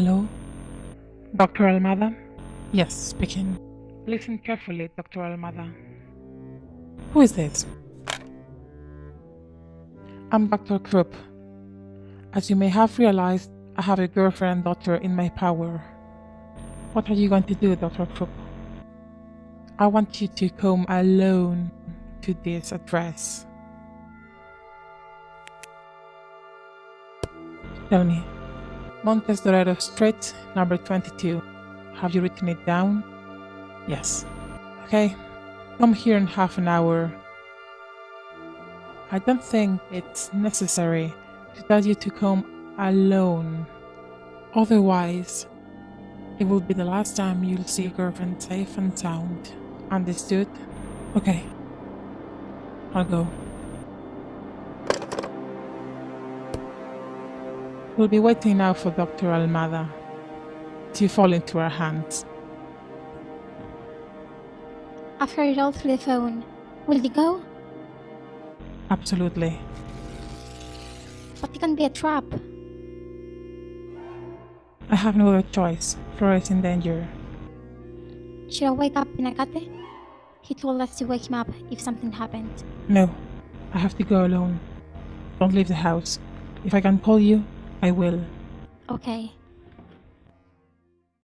Hello? Dr. Almada? Yes, speaking. Listen carefully, Dr. Almada. Who is this? I'm Dr. Krupp. As you may have realized, I have a girlfriend daughter in my power. What are you going to do, Dr. Krupp? I want you to come alone to this address. Tell me, Montes Dorado Street, number 22. Have you written it down? Yes. Okay, come here in half an hour. I don't think it's necessary to tell you to come alone. Otherwise, it will be the last time you'll see your girlfriend safe and sound. Understood? Okay. I'll go. We'll be waiting now for Dr. Almada to fall into our hands. I've heard it all through the phone. Will you go? Absolutely. But it can be a trap. I have no other choice. Flora is in danger. Should I wake up Pinagate? He told us to wake him up if something happened. No, I have to go alone. Don't leave the house. If I can call you, I will. Okay.